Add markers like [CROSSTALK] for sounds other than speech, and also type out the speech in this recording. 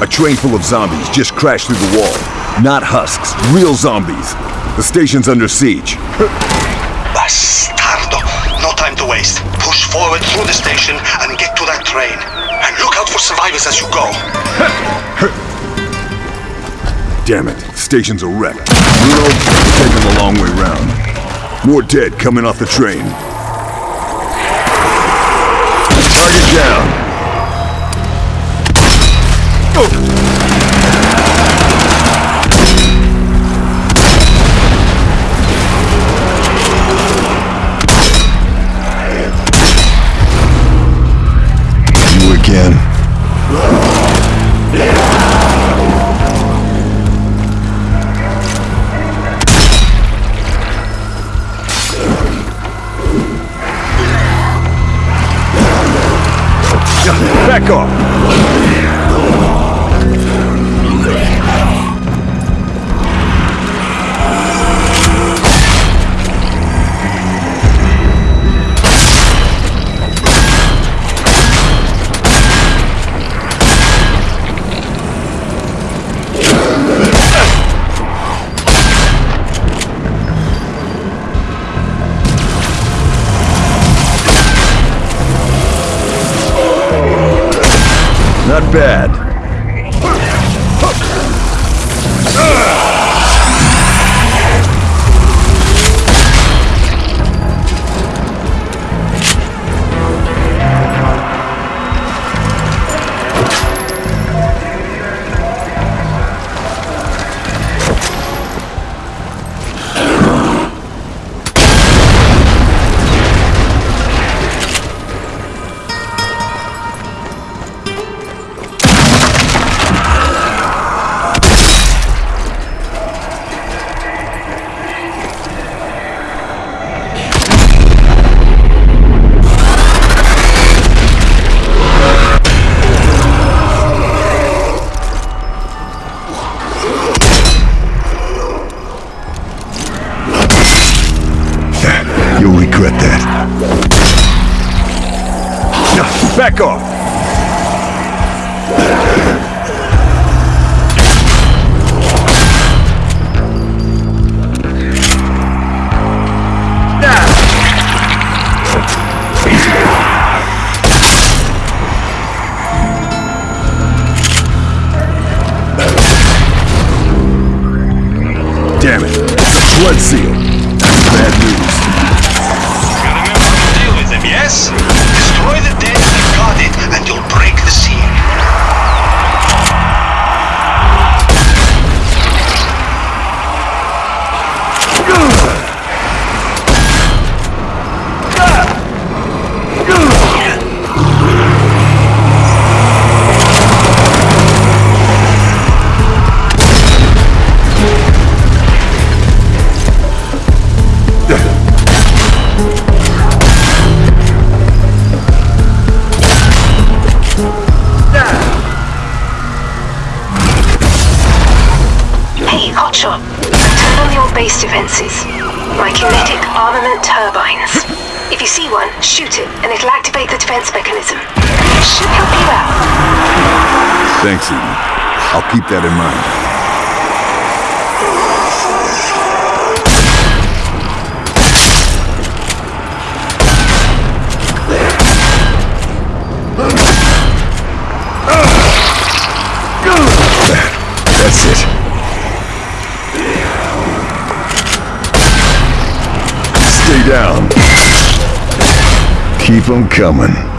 a train full of zombies just crashed through the wall. Not husks, real zombies. The station's under siege. Bastardo! No time to waste. Push forward through the station and get to that train. And look out for survivors as you go. [LAUGHS] Damn it, station's a wreck. We're taking the long way round. More dead coming off the train. Back Not bad. Back off! Damn it! It's a flood seal! That's bad news. You'll break the seal. My kinetic armament turbines. If you see one, shoot it, and it'll activate the defense mechanism. It should help you out. Thanks, Eden. I'll keep that in mind. down. Keep them coming.